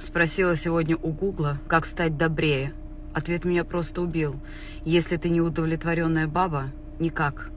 Спросила сегодня у Гугла, как стать добрее. Ответ меня просто убил. Если ты не удовлетворенная баба, никак.